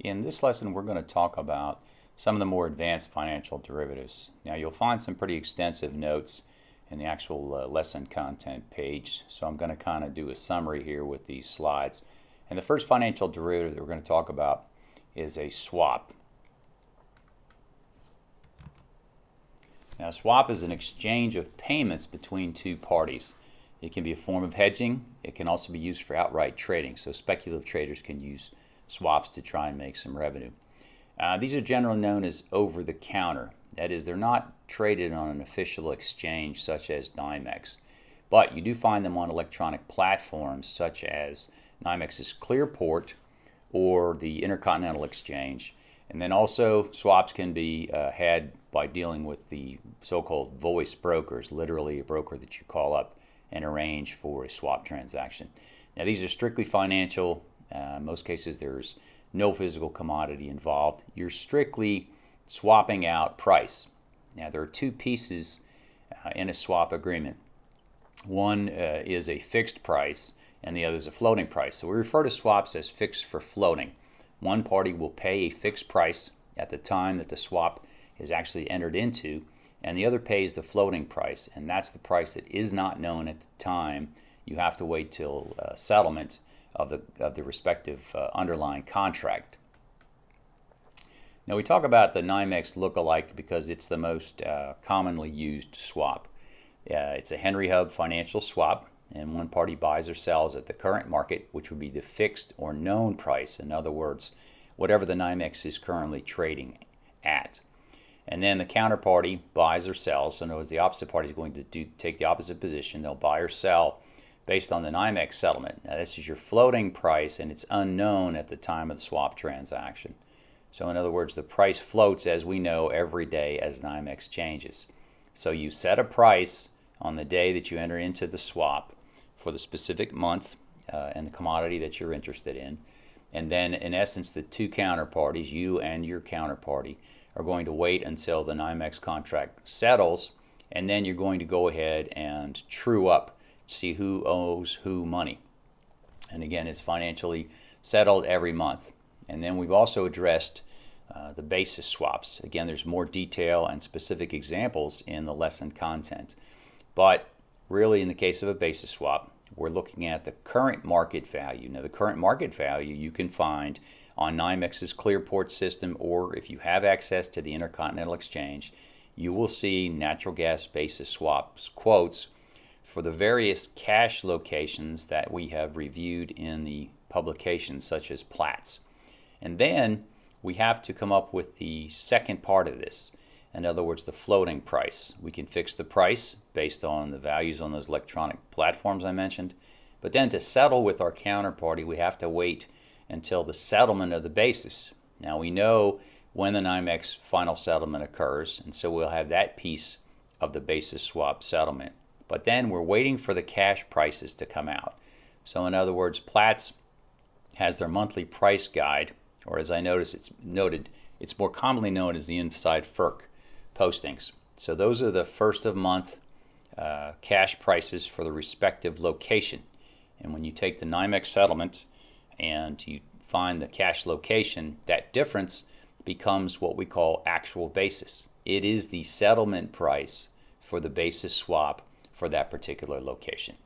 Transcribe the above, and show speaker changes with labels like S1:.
S1: In this lesson, we're going to talk about some of the more advanced financial derivatives. Now, you'll find some pretty extensive notes in the actual uh, lesson content page, so I'm going to kind of do a summary here with these slides. And the first financial derivative that we're going to talk about is a swap. Now, a swap is an exchange of payments between two parties. It can be a form of hedging. It can also be used for outright trading. So speculative traders can use swaps to try and make some revenue. Uh, these are generally known as over-the-counter. That is, they're not traded on an official exchange such as NYMEX, but you do find them on electronic platforms such as NYMEX's Clearport or the Intercontinental Exchange. And then also swaps can be uh, had by dealing with the so-called voice brokers, literally a broker that you call up and arrange for a swap transaction. Now these are strictly financial uh, in most cases, there's no physical commodity involved. You're strictly swapping out price. Now, there are two pieces uh, in a swap agreement. One uh, is a fixed price, and the other is a floating price. So we refer to swaps as fixed for floating. One party will pay a fixed price at the time that the swap is actually entered into, and the other pays the floating price, and that's the price that is not known at the time. You have to wait till uh, settlement of the, of the respective uh, underlying contract. Now we talk about the NYMEX lookalike because it's the most uh, commonly used swap. Uh, it's a Henry Hub financial swap and one party buys or sells at the current market which would be the fixed or known price. In other words, whatever the NYMEX is currently trading at. And then the counterparty buys or sells. So in other words, the opposite party is going to do, take the opposite position. They'll buy or sell based on the NYMEX settlement. Now this is your floating price and it's unknown at the time of the swap transaction. So in other words, the price floats as we know every day as NYMEX changes. So you set a price on the day that you enter into the swap for the specific month uh, and the commodity that you're interested in. And then in essence, the two counterparties, you and your counterparty, are going to wait until the NYMEX contract settles and then you're going to go ahead and true up see who owes who money. And again, it's financially settled every month. And then we've also addressed uh, the basis swaps. Again, there's more detail and specific examples in the lesson content. But really, in the case of a basis swap, we're looking at the current market value. Now, the current market value you can find on NYMEX's Clearport system, or if you have access to the Intercontinental Exchange, you will see natural gas basis swaps quotes for the various cash locations that we have reviewed in the publications such as Platts. And then we have to come up with the second part of this. In other words, the floating price. We can fix the price based on the values on those electronic platforms I mentioned. But then to settle with our counterparty, we have to wait until the settlement of the basis. Now we know when the NYMEX final settlement occurs, and so we'll have that piece of the basis swap settlement. But then we're waiting for the cash prices to come out. So in other words, Platts has their monthly price guide, or as I noticed, it's noted, it's more commonly known as the Inside FERC postings. So those are the first of month uh, cash prices for the respective location. And when you take the NYMEX settlement and you find the cash location, that difference becomes what we call actual basis. It is the settlement price for the basis swap for that particular location.